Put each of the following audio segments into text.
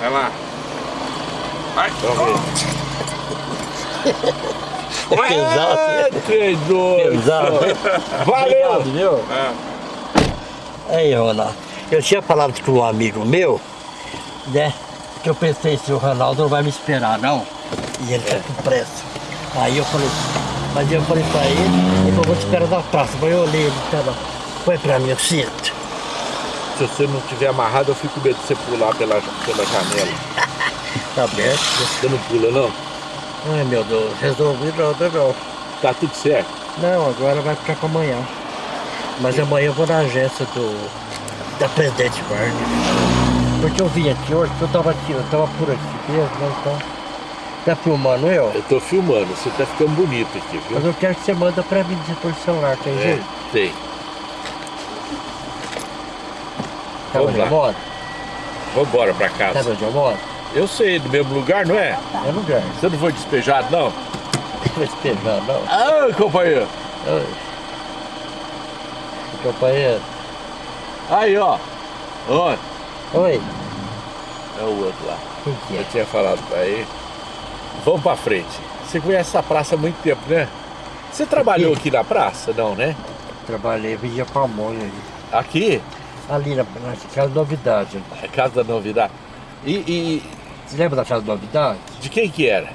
Vai lá. Vai. É pesado. Doido. Pesado. Valeu. Obrigado, viu? É. Aí, Ronaldo, eu tinha falado com um amigo meu, né? Que eu pensei, se o Ronaldo não vai me esperar, não. E ele tá com pressa. Aí eu falei, mas eu falei pra ele, ele falou, vou te esperar na praça. Mas eu olhei, ele tava, põe pra mim o cinto. Se você não tiver amarrado, eu fico com medo de você pular pela, pela janela. Tá aberto. Você não pula, não? Ai, meu Deus, resolvi nada não. Tá tudo certo. Não, agora vai ficar pra amanhã. Mas amanhã eu vou na agência do, da Presidente Vargas. Porque eu vim aqui hoje, eu tava aqui, eu tava por aqui mesmo, né, então... Tá filmando eu? Eu tô filmando, você tá ficando bonito aqui, viu? Mas eu quero que você manda pra mim por celular, tem É, jeito? tem. Sabe vamos onde eu lá. moro? Vambora pra Sabe casa. onde eu moro? Eu sei, do mesmo lugar, não é? É lugar. Você não foi despejado, não? Não vai despejar, não. Ah, companheiro. Oi. Companheiro. Aí, ó. Ó, Oi. é o outro lá. Quem que Eu é? tinha falado pra ele. Vamos pra frente. Você conhece essa praça há muito tempo, né? Você trabalhou aqui na praça, não, né? Trabalhei, vendia pamonha ali. Aqui? Ali na, na Casa Novidade. É Casa da Novidade. E, e Você lembra da Casa Novidade? de quem que era?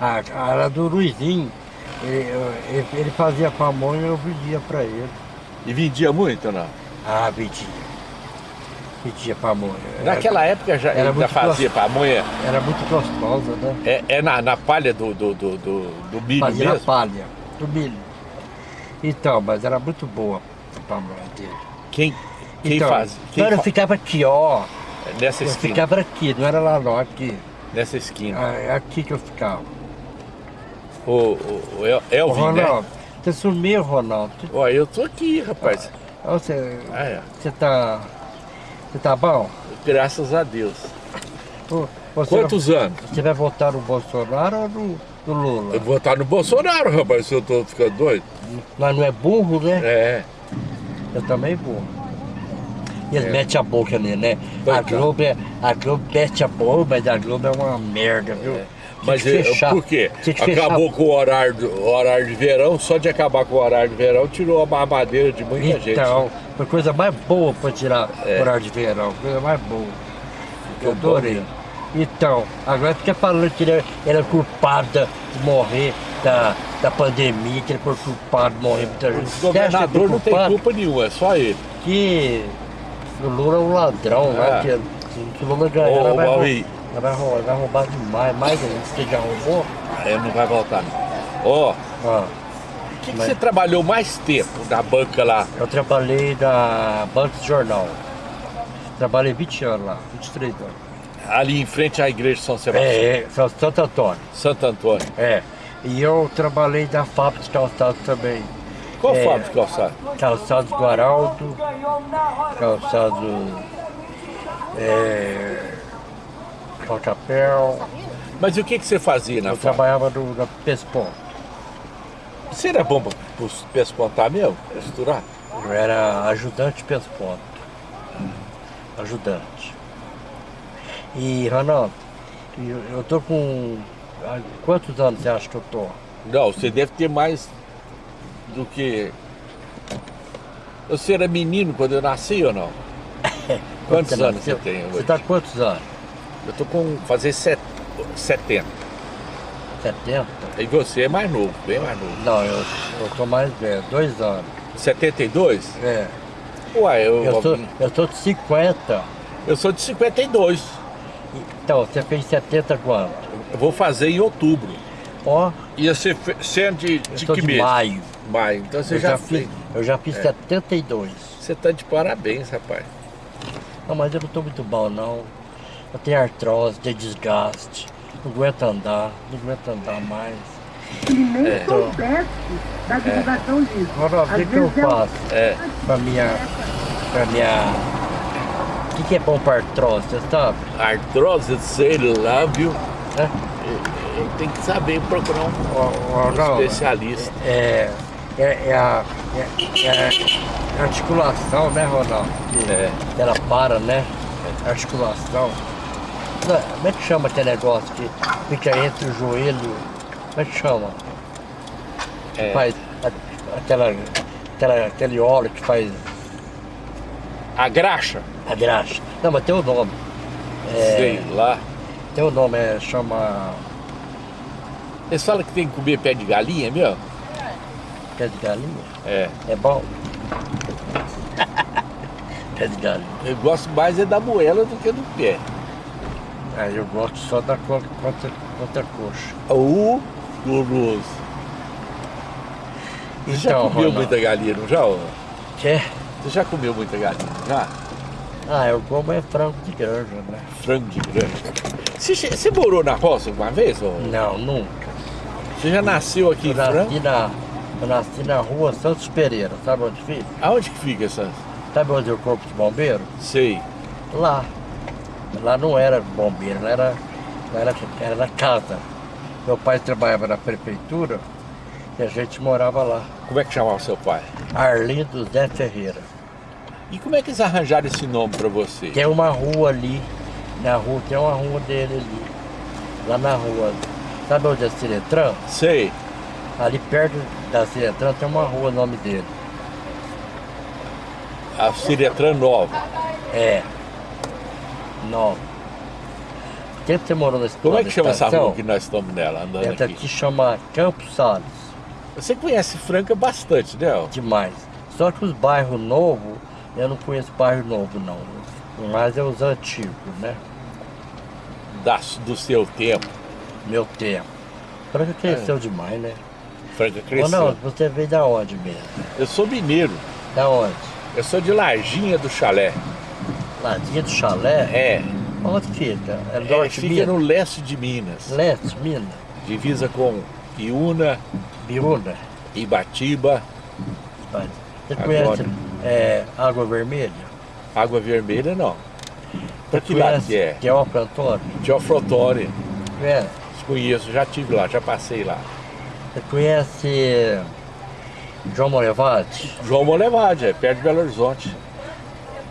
Ah, era do Luizinho. Ele, ele- ele fazia pamonha e eu vendia pra ele. E vendia muito ou não? Ah, vendia. Vendia pamonha. Era- Naquela época já era muito fazia pamonha. Era muito gostosa, né? É, é na, na palha do, do, do, do, do milho Fazia na mesmo? palha, do milho. Então, mas era muito boa a pamonha dele. Quem, quem então, faz? Quem então eu ficava aqui, ó. Nessa Eu esquina. ficava aqui, não era lá não, aqui. Nessa esquina. Ah, É aqui que eu ficava. O, o, o El- Elvin, né? Ronaldo, você sumiu, Ronaldo. Ó, eu tô aqui, rapaz. Ó, Você, Ah, é. você tá. Você tá bom? Graças a Deus. Ô, Quantos anos? você vai votar no Bolsonaro ou no, no Lula? Eu vou estar no Bolsonaro, rapaz, se eu tô ficando doido. Nós não é burro, né? É. Eu também vou. E eles É. metem a boca nele, né? A Coitado. Globo, é, a Globo mete a boca, mas a Globo é uma merda, viu? Tinha Mas é, fechar. por quê? Acabou com o horário, do- o horário de verão, só de acabar com o horário de verão, tirou a mamadeira de muita gente. Então, foi coisa mais boa pra tirar É. horário de verão, coisa mais boa. Eu adorei. Então, agora fica falando que ele era culpado de morrer da, da pandemia, que ele foi culpado de morrer muita gente. O governador não tem culpa nenhuma, é só ele. Que o Lula é um ladrão, né? É. Que, que o Lula ganhar, Ô, vai, Mauri. rou- ela vai, rou- vai roubar demais, mais ainda. Você já roubou? Ele não vai voltar, não. Ó, Ah, o que, que Mas- você trabalhou mais tempo na banca lá? eu trabalhei na Banco de Jornal. Trabalhei 20 anos lá, 23 anos. Ali em frente à igreja de São Sebastião, É, é, Santo Antônio. Santo Antônio. É. E eu trabalhei na fábrica de calçados também. Qual É. fábrica de calçado? Calçados Guaraldo, calçado. É, Chapéu. Mas e o que, que você fazia na Eu fábrica? trabalhava no, na Pespon. Você era bom para os pespontar mesmo? Costurar? Eu era ajudante Pesponto. Ajudante. E, Ronaldo, eu, tô com. Quantos anos você acha que eu tô? Não, você deve ter mais do que. Você era menino quando eu nasci ou não? Quantos Você anos nasceu? você tem hoje? Você tá com quantos anos? Eu tô com fazer set... 70. 70? E você é mais novo, bem mais novo. Não, eu, eu tô mais velho, dois anos. 72? É. Uai, eu, Eu sou, eu sou de 50. eu sou de 52. Então, você fez 70 quanto? Eu vou fazer em outubro. Ó, E você você é de, de que de mês? maio. Maio. Então você Eu já, já, fez. fiz, eu já fiz 72. Você tá de parabéns, rapaz. Não, mas eu não tô muito bom não. Eu tenho artrose, tenho desgaste. Não aguento andar, não aguento andar mais. Ele nem É. soubesse da divulgação disso. Ronaldo, o que, que eu é um- faço É. pra minha. pra minha. O que, que é bom pra artrose, você sabe? Artrose, sei lá, viu? Né? Tem que saber procurar um, um Ronaldo, especialista. É, é, é a é, é a articulação, né, Ronaldo? Que É. Ela para, né? Articulação. Não, Como é que chama aquele negócio que fica entre o joelho? Como é que chama? É. Faz a- aquela, aquela, aquele óleo que faz A graxa? a graxa. Não, mas tem o nome. É, Sei lá. Tem o nome, é, chama Eles falam que tem que comer pé de galinha, meu? Pé de galinha. É. É bom? pé de galinha. Eu gosto mais é da moela do que do pé. Ah, eu gosto só da co- contra, contra coxa. O gostoso. Você já Então, comeu Ronaldo. muita galinha, não já? ô? Quer? Você já comeu muita galinha? Já? Ah, eu como é frango de granja, né? Frango de grande. Você, você morou na roça uma vez? ô? Não, nunca. Você já nasceu aqui Eu em Franco? nasci na, eu nasci na rua Santos Pereira, sabe onde fica? Aonde que fica essa? Sabe onde é o corpo de bombeiro? Sei. Lá. Lá não era bombeiro, lá era, lá era, era na casa. Meu pai trabalhava na prefeitura e a gente morava lá. Como é que chamava seu pai? Arlindo Zé Ferreira. E como é que eles arranjaram esse nome pra você? Tem uma rua ali, na rua, tem uma rua dele ali. Lá na rua. Sabe onde é Ciretran? Sei. Ali perto da Ciretran tem uma rua, o nome dele. A Ciretran Nova. É. Nova. Por que você morou nesse Como é que chama essa rua que nós estamos nela, andando Essa aqui? aqui chama Campos Salles. Você conhece Franca bastante, né? Demais. Só que os bairros novos, eu não conheço bairro novo não. Mas é os antigos, né? Da, do seu tempo. Meu tempo. Franca cresceu demais, né? Cresceu. não, você veio da onde mesmo? Eu sou mineiro. Da onde? Eu sou de Larginha do Chalé. Ladinha do Chalé? É. Onde fica? É é norte fica Minas? no leste de Minas. Leste, Minas? Divisa com Iuna, Biúna? Ibatiba. Você Agora. conhece é, Água Vermelha? Água Vermelha não. Pra que lado que é? Teófilo Antônio? Teoflotone. Conhece? Conheço, já tive lá, já passei lá. Você conhece João Molevade? João Molevade, é perto de Belo Horizonte.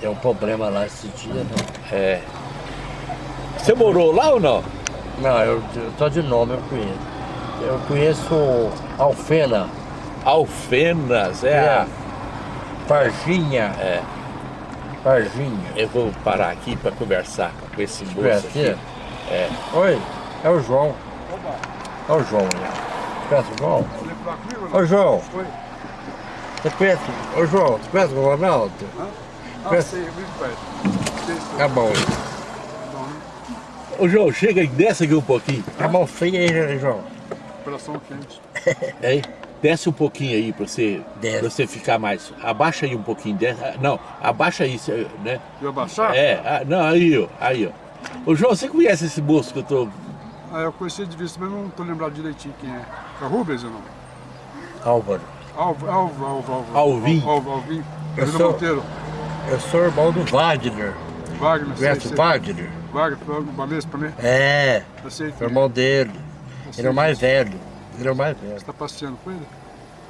Tem um problema lá esse dia, né? É. Você morou lá ou não? Não, eu, eu só de nome eu conheço. Eu conheço Alfena, Alfenas, é. a- Varginha. É. Varginha. Eu vou parar aqui para conversar com esse moço aqui. É. Oi, é o João. É o João, né? Conhece o João? Ô João, Oi. você conhece? Ô João, você conhece o Ronaldo? Ah, Conhece? eu vivo perto. Sei, sei. Tá bom. Ô João, chega e desce aqui um pouquinho. Tá mão feia aí, João? Coração quente. Hein? Desce um pouquinho aí para você, Desce. pra você ficar mais. Abaixa aí um pouquinho. Desce. ah, Não, abaixa aí, né? Viu abaixar? É, ah, não, aí, ó. Aí, ó. Ô João, você conhece esse moço que eu tô. Ah, eu conheci de vista, mas não tô lembrado direitinho quem é. É Rubens ou não? Álvaro. Alvo, Alvo, Alvo, Alvo. Alvin. Alvo. Eu Vila sou- Monteiro. Eu sou irmão do Wagner. Wagner, Conhece sei. o Wagner? Wagner, Balespa, né? É, Eu sei que sou irmão dele. eu Ele é o mais velho. Ele é o mais velho. Você tá passeando com ele?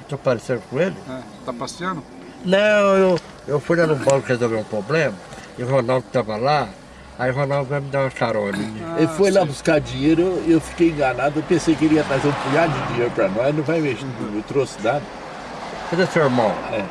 Tô parecendo com ele? É. Tá passeando? Não, eu, eu fui lá no banco resolver um problema, e o Ronaldo tava lá, aí o Ronaldo vai me dar uma carona. Ele foi lá sei. buscar dinheiro, eu, eu fiquei enganado, eu pensei que ele ia trazer um punhado de dinheiro para nós, não vai mexer, não trouxe nada. Cadê seu irmão? É.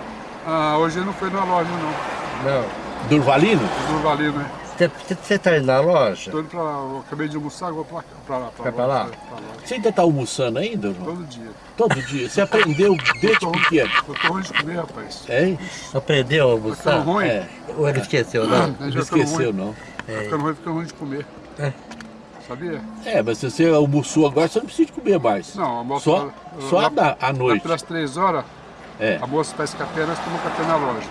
Ah, hoje ele não foi na loja, não. Não. Durvalino? Do Valino, né? Você, você- você tá indo na loja? Tô indo pra lá. Eu acabei de almoçar, vou pra, pra lá. Vai pra lá? Pra lá. Você ainda tá almoçando ainda, João? Todo dia. Todo dia. Você aprendeu desde Tô- pequeno. Eu tô ruim de comer, rapaz. Hein? Aprendeu a almoçar? ruim? É. Ou ele esqueceu, não? Não ficando esqueceu, ruim. Tá ficando ruim, fica ruim de comer. É. Sabia? É, mas se você almoçou agora, você não precisa de comer mais. Não, almoço Só, lá- só lá- da- à Lá noite. pelas três horas, É. a moça faz café, nós tomamos café na loja.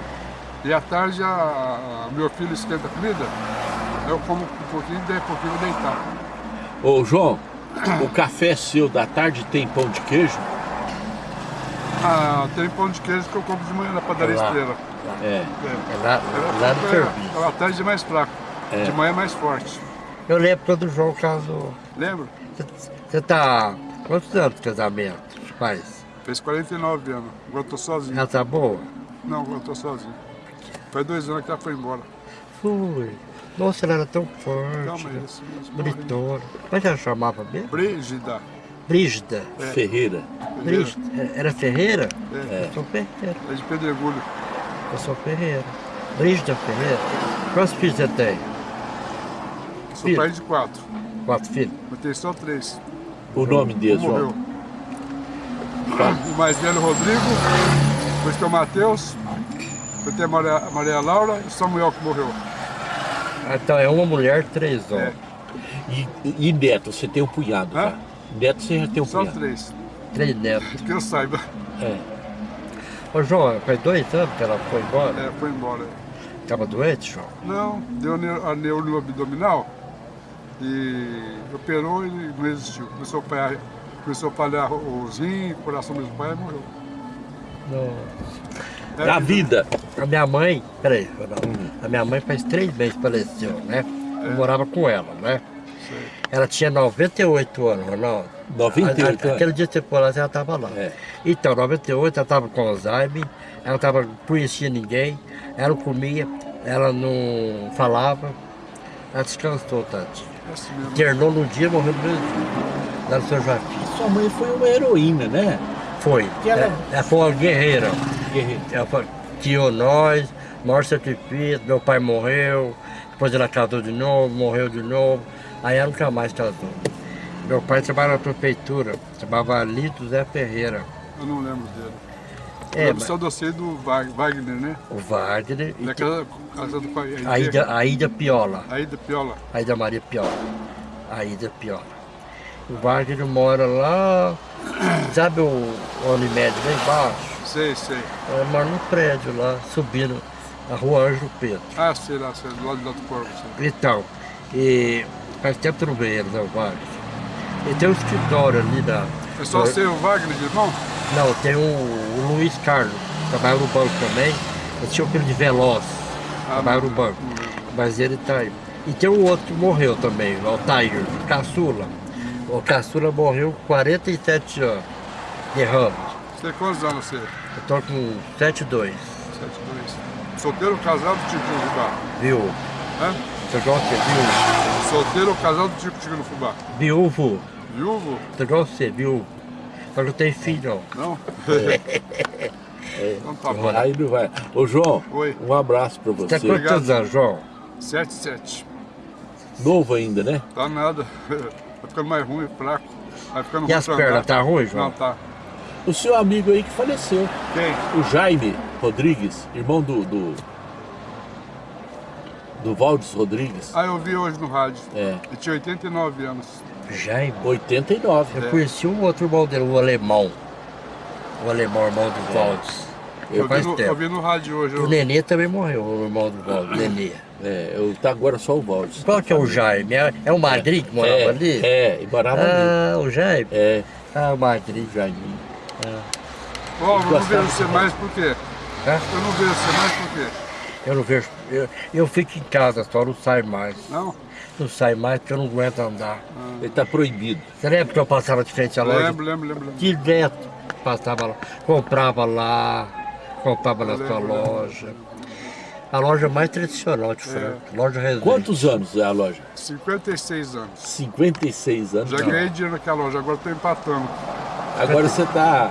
E à tarde, a, a- meu filho esquenta a comida, eu como um pouquinho e daí a pouquinho vou deitar. Ô, João, o café seu da tarde tem pão de queijo? Ah, tem pão de queijo que eu compro de manhã na padaria Lá. Estrela. É. É. É lá, Ela lá no fica- serviço. À tarde é mais fraco, É. de manhã é mais forte. Eu lembro quando o João casou. Lembra? Você- tá... Quantos anos de casamento faz? Fez 49 anos. Agora eu tô sozinho. Ela tá boa? Não, agora eu tô sozinho. Faz dois anos que ela foi embora. Fui. Nossa, ela era tão forte, Calma aí, morreu. bonitona. Como é que ela chamava mesmo? Brígida. Brígida. Ferreira. Brígida. Era Ferreira? É. Eu sou Ferreira. É de Pedregulho. Eu sou Ferreira. Brígida Ferreira. Quantos filhos você tem? Sou pai de quatro. Quatro filhos? Eu tenho só três. O nome deles. João. O mais velho, Rodrigo. Depois tem o Matheus. Depois tem a Maria, a Maria Laura e o Samuel que morreu. Ah, Então é uma mulher, três É. homens. E, e neto, você tem um punhado Hã? já. Neto, você já tem um Só punhado. três. Três netos. Que eu saiba. É. Ô João, faz dois anos que ela foi embora. É, foi embora. Tava doente, João? Não, deu a neuro abdominal e operou e não resistiu. Começou a falhar, começou a falhar os rins, o coração do pai e morreu. Não. É, Na vida. A minha mãe, peraí, Ronaldo. a minha mãe faz três meses que faleceu, né? Eu morava com ela, né? sei. Ela tinha 98 anos, Ronaldo. 98 A- a- anos. Aquele dia que você foi lá, ela estava lá. É. Então, 98, ela estava com Alzheimer, ela tava, não conhecia ninguém, ela não comia, ela não falava, ela descansou, tadinha. É. Internou no dia, morreu no mesmo dia, lá no São Joaquim. Sua mãe foi uma heroína, né? Foi. E ela- É, ela foi uma guerreira. Guerreira. Ela foi, criou nós, maior sacrifício, meu pai morreu, depois ela casou de novo, morreu de novo, aí ela nunca mais casou. Meu pai trabalhava na prefeitura, chamava Lito Zé Ferreira. Eu não lembro dele. É, mas- só docei do Wag- Wagner, né? O Wagner e Da casa, do pai. a Ida, a Ida Piola, A Ida Piola. a Ida Maria Piola, a Ida Piola. O Wagner mora lá, sabe o Unimed lá embaixo? Sei, sei. Ela mora num prédio lá, subindo a rua Anjo Pedro. Ah, sei lá, sei, do lado de Alto Corvo. Sei. Então, e faz tempo que não vejo ele, né, o Wagner. E tem um escritório ali na. É só ser o Wagner de irmão? Não, tem o, o Luiz Carlos, trabalha no banco também. Eu tinha o filho de Veloz, Ah, trabalha no banco. Mas ele tá aí. E tem um outro que morreu também, o Altair, o Caçula. O Caçula morreu com 47 anos de ramo. Você tem quantos anos você? Eu tô com 72, 7, 2. Solteiro casado, Tico no Fubá? viu? Hã? Você gosta de viúvo? Solteiro casado, Tico no Fubá? Viúvo, Viúvo? você gosta de ser viúvo? Mas não tem filho, não. Não? Então tá bom. Aí não vai. Ô, João, Oi. um abraço pra Você você. tem quantos anos, João? 7, 7. Novo ainda, né? Tá nada. Vai ficando mais ruim, fraco. Vai ficando E as pernas, andar. tá ruim, João? Não, tá. O seu amigo aí que faleceu. Quem? O Jaime Rodrigues, irmão do. do, do Valdes Rodrigues. Ah, eu vi hoje no rádio. É. Ele tinha 89 anos. Jaime. 89. Eu É. conheci um outro irmão dele, o alemão. O alemão, irmão do Valdes. Eu, Eu vi no, eu vi no rádio hoje. O Eu, Nenê também morreu, o irmão do Valdes, Nenê. É, eu, tá agora só o Valdes. Qual que é o Jaime? É, é o Madrid que morava é, ali? É, e morava ali. Ah, o Jaime? É, Ah, o Madrid. Jaime. Ó, eu não vejo você mais por quê? Hã? Eu não vejo você mais por quê? Eu não vejo. Eu, eu fico em casa só, não saio mais. Não? Não saio mais porque eu não aguento andar. Ele tá proibido. Você lembra que eu passava de frente à loja? Lembro, lembro, lembro. lembro. Direto passava lá, comprava lá, comprava na sua lembro. loja. A loja mais tradicional de Franca, loja Resende. Quantos anos é a loja? 56 anos. 56 anos. Já ganhei dinheiro naquela loja, agora estou empatando. Agora você tá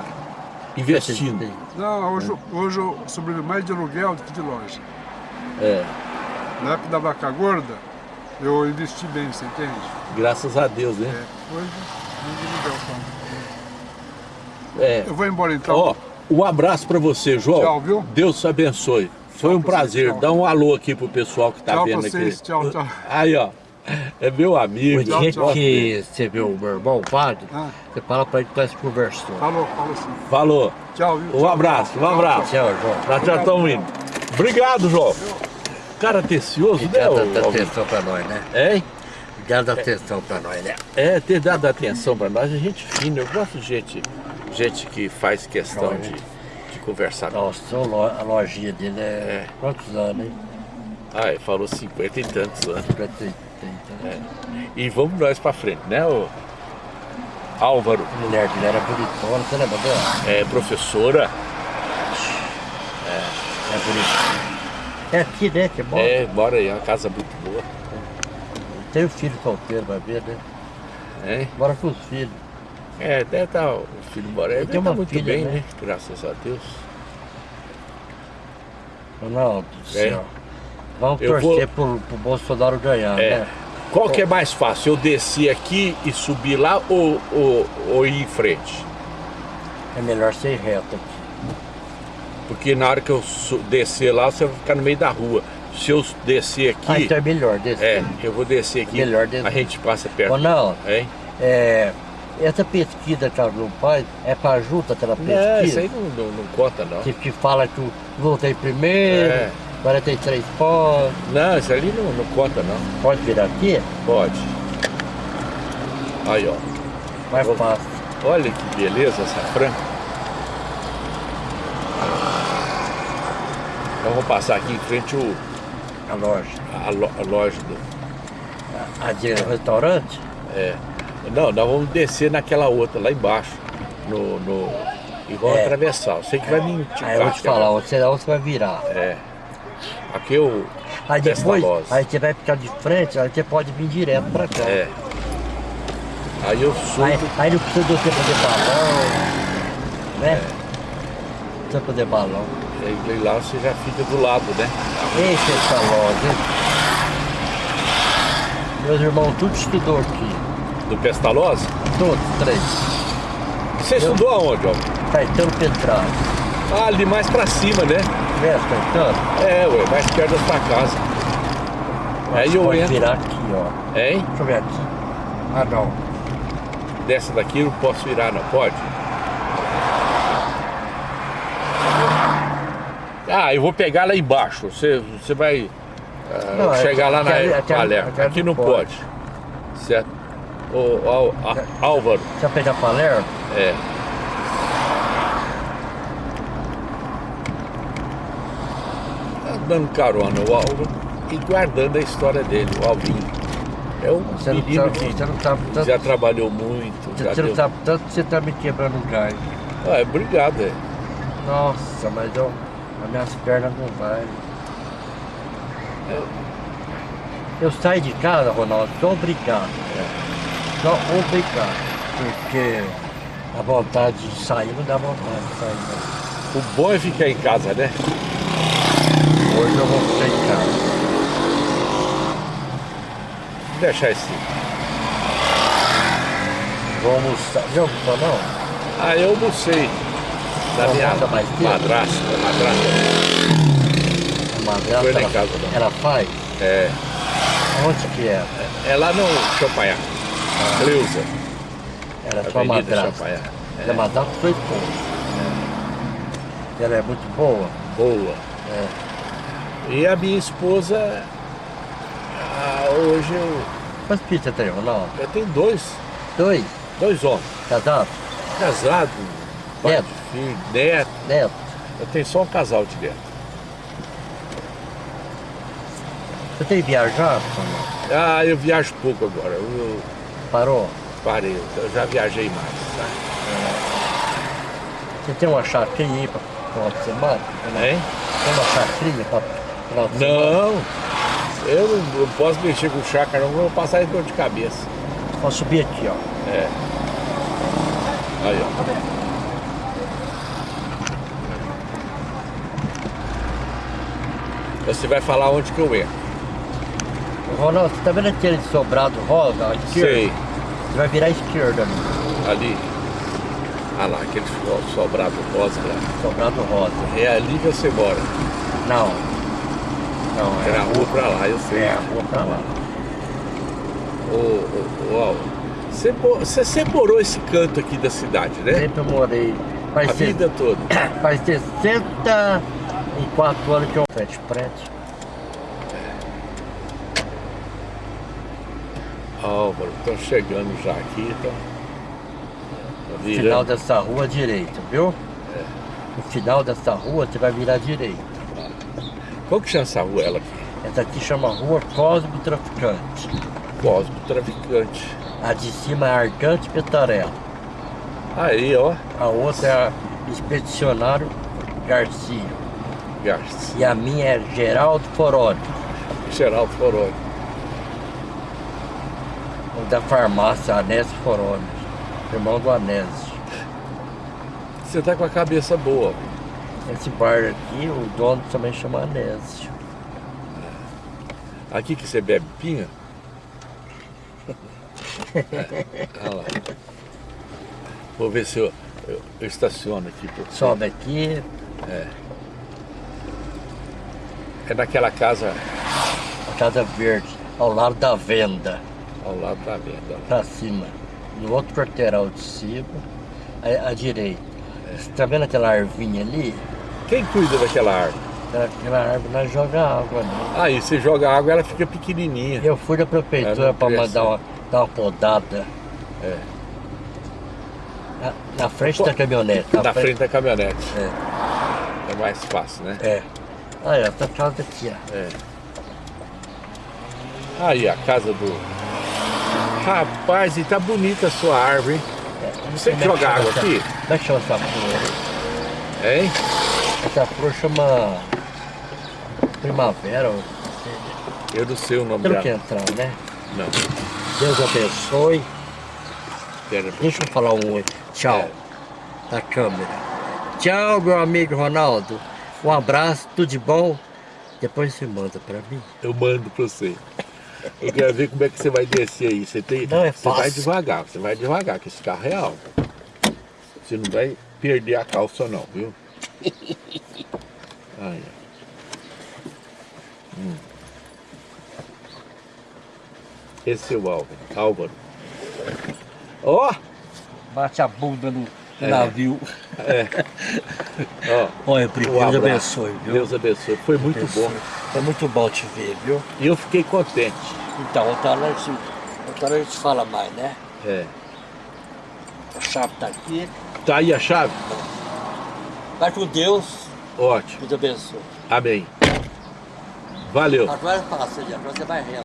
investindo. Não, hoje, hoje eu sobrevivo mais de aluguel do que de loja. É, Na época da vaca gorda, eu investi bem, você entende? graças a Deus, né? É. Hoje, não de aluguel, É. Eu vou embora então. Ó, um abraço pra você, João. Tchau, viu? Deus te abençoe. Foi Tchau um pra prazer. vocês. Dá um alô aqui pro pessoal que tá Tchau vendo vocês, aqui. tchau, tchau. Aí, ó. É meu amigo. O dia tchau. que você viu o meu irmão, o padre, Ah. você fala pra ele que nós conversamos. Falou, falou sim. Falou. Tchau, viu? Um abraço, um abraço. Tchau, João. Nós já estamos indo. Obrigado, João. Cara atencioso, né? Da ô- atenção pra nós, né? Hein? Da atenção pra nós, né? É, ter dado atenção pra nós, a gente fina. Eu gosto de gente, gente que faz questão de, de conversar. Nossa, a lojinha dele é... Quantos anos, hein? Ah, ele falou 50 e tantos anos. 50 tem, tem, E vamos nós pra frente, né, ô? Álvaro, mulher dele era bonitona, você lembra dela? é professora, É bonita. É aqui, né, que mora? É, mora aí, é uma casa muito boa. Tem o filho solteiro, vai ver, né? É, Mora com os filhos. é deve estar, o filho mora aí, Ele tem estar uma muito filha, bem, né? né? Graças a Deus. Ronaldo do É. céu. Vamos Eu torcer pro, pro Bolsonaro ganhar, É. né? Qual que é mais fácil? Eu descer aqui e subir lá ou, ou, ou ir em frente? É melhor ser reto aqui. Porque na hora que eu descer lá, você vai ficar no meio da rua. Se eu descer Ah, aqui, então é melhor descer. é, eu vou descer aqui, Melhor descer. a gente passa perto. Ronaldo, Hein? é, essa pesquisa que ela não faz é para ajuda aquela Não, isso pesquisa. aí não, não, não conta não. Que, que fala que eu voltei primeiro, É. 43 pontos. Não, isso ali não, não conta não. Pode virar aqui? Pode. Aí, ó. Mais Ô. fácil. Olha que beleza essa franca. Então vamos passar aqui em frente o, A loja. a, lo- a loja do. A, a de restaurante? É. Não, nós vamos descer naquela outra lá embaixo. No, no, e vamos É. atravessar. Eu sei que vai me indicar. Aí eu vou te aquela- falar, você, você vai virar. É. Aqui eu. Aí depois, aí você vai ficar de frente, aí você pode vir direto pra cá. É. Aí eu subo. Aí, aí não precisa de você fazer balão, né? É. Não precisa fazer balão. E lá você já fica do lado, né? Eita, essa loja? Meus irmãos tudo estudou aqui. Do Pestalozzi? Todos, três. Você estudou aonde, ó? Caetano Petralha. Ah, ali mais pra cima, né? Caetano? É, ué, mais perto da sua casa. Aí Você eu entro. virar aqui, ó. Hein? Deixa eu ver aqui. Ah, não. Dessa daqui eu não posso virar, não pode? Ah, eu vou pegar lá embaixo. Você, você vai ah, Não, chegar lá na aqui- aqui- Palermo. aqui Aqui não pode. pode. Certo? Ô, Álvaro, Você vai pegar Palermo? é. Tá dando carona o Álvaro e guardando a história dele, o Alvinho. É um Você não menino sabe, que sabe tanto. já trabalhou muito. Você, já não deu- sabe tanto que você tá me quebrando o gás. Ah, obrigado, é. Nossa, mas eu, as minhas pernas não vai. Eu saio de casa, Ronaldo, só obrigado. Só obrigado. Porque a vontade de sair não dá vontade de sair. Não. O bom é ficar em casa, né? Hoje eu vou ficar em casa. Vou deixar esse. Vou almoçar. Já almoçou não? Ah, eu almocei. Da Não minha mais madrasta. madrasta. Madrasta, Foi lá em ela, casa, não. ela faz? É, Onde que é? é lá no Champagnat. Cleusa. Ela é sua madrasta. É. A madrasta foi esposa. Ela é muito boa. Boa. É. E a minha esposa, ah, hoje eu, Quantos filhos você tem, Ronaldo? eu tenho dois, Dois? dois homens. Casado? Casado, pai Neto? filho, neto. Neto? Eu tenho só um casal de neto. Você tem viajado, Ronaldo? Ah, eu viajo pouco agora. Eu, Parou? parei, eu já viajei mais. tá? Você tem uma chacrinha aí para final de semana? Hein? Tem uma chacrinha para final de semana? Não, eu não, não posso mexer com chácara, não vou passar dor de cabeça. Pode subir aqui, ó. É. Aí, ó. Você vai falar onde que eu entro. Ronaldo, você tá vendo aquele sobrado rosa à esquerda? Sei, Você vai virar à esquerda ali. ali. Ah lá, aquele so- sobrado rosa lá. Sobrado rosa. É ali que você mora. Não. Não, É é na rua pra lá, eu sei. É, a rua pra lá. Ô, ô, ô, você, você sempre morou esse canto aqui da cidade, né? Sempre morei. Faz, A se- vida toda. faz 64 anos que eu frente frente. Álvaro, estão chegando já aqui, estão. No final dessa rua direita, viu? É. No final dessa rua você vai virar direita. Qual que chama essa rua ela aqui? Essa aqui chama Rua Cosmo Traficante. Cosmo Traficante. A de cima é Argante Petarella. Aí, ó. A outra é a Expedicionário Garcia. Garcia. E a minha é Geraldo Foroni, Geraldo Foroni. o da farmácia Anésio Foroni, irmão do Anésio. Você tá com a cabeça boa. Esse bar aqui, o dono também chama Anésio. Aqui que você bebe pinga? É, olha lá. Vou ver se eu, eu, eu estaciono aqui. Por Sobe aqui, É naquela casa a Casa Verde, ao lado da venda, ao lado da venda. lá. pra cima. No outro quarteirão de cima, à, à direita. Você tá vendo aquela arvinha ali? Quem cuida daquela árvore? Aquela, aquela árvore nós joga água, né? Aí você joga água, ela fica pequenininha. Eu fui É, prefeitura para mandar uma, dar uma podada. É. Na, na frente da caminhonete. Na frente da caminhonete. É, É mais fácil, né? é. Olha, essa casa aqui, ó. É. Aí, a casa do. Rapaz, e tá bonita a sua árvore, hein? Você é que joga água aqui? É que chama essa flor? Hein? Essa flor chama primavera. Eu não sei o nome quer dela. entrar, né? Não. Deus abençoe. Deixa eu falar um oi. tchau É. da câmera. Tchau, meu amigo Ronaldo. Um abraço, tudo de bom. Depois você manda pra mim. Eu mando pra você. Eu quero ver como é que você vai descer aí. Você, tem, Não é você vai fácil. devagar, você vai devagar, que esse carro é alto. Você não vai perder a calça não, viu? Hum. Esse é o Álvaro. Álvaro. Ó! Bate a bunda no É. navio. Ó, Olha, um Deus abençoe, viu? Deus abençoe. Foi muito Abençoe. bom. É muito bom te ver, viu? E eu fiquei contente. Então, outra hora a gente, outra hora a gente fala mais, né? É. A chave tá aqui. Tá aí a chave? Vai com Deus. Ótimo. Deus abençoe. Amém. Valeu. Agora passa ali, agora você vai reto.